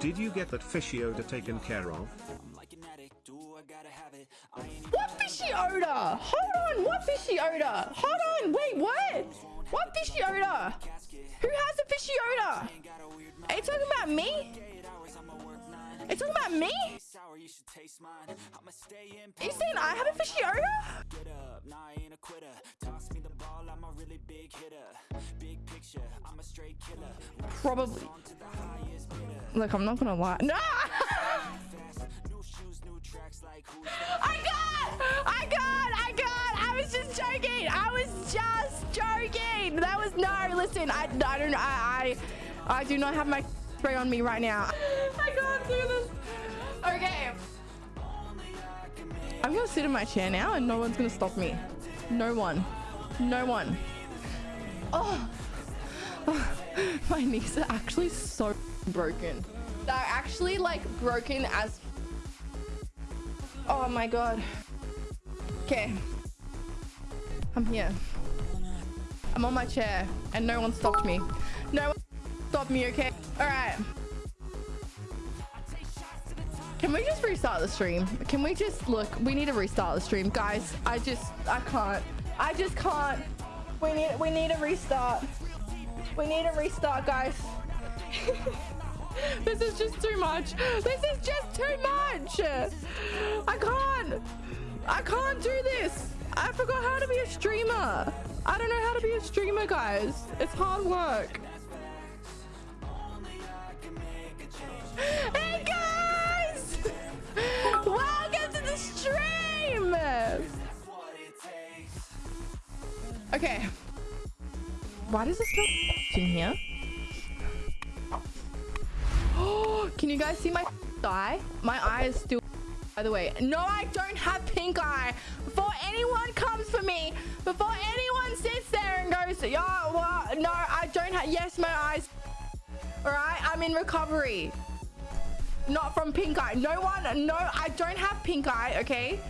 Did you get that fishy odor taken care of? What fishy odor? Hold on, what fishy odor? Hold on, wait, what? What fishy odor? Who has a fishy odor? Are you talking about me? Are you talking about me? Are you saying I have a fishy odor? Probably. Look, I'm not gonna lie. No! I got! I got! I got! I was just joking! I was just joking! That was no, listen, I, I don't I, I I do not have my spray on me right now. I can't do this. Okay. I'm gonna sit in my chair now and no one's gonna stop me. No one. No one. Oh. my knees are actually so broken. They're actually like broken as Oh my god. Okay. I'm here. I'm on my chair and no one stopped me. No one stopped me, okay? Alright. Can we just restart the stream? Can we just look? We need to restart the stream, guys. I just I can't. I just can't. We need we need a restart. We need a restart, guys. this is just too much. This is just too much. I can't. I can't do this. I forgot how to be a streamer. I don't know how to be a streamer, guys. It's hard work. Hey, guys! Welcome to the stream! Okay. Why does this smell in here? Oh, can you guys see my eye? My eye is still by the way. No, I don't have pink eye. Before anyone comes for me, before anyone sits there and goes, yo, well, no, I don't have, yes, my eyes. All right, I'm in recovery. Not from pink eye. No one, no, I don't have pink eye, okay?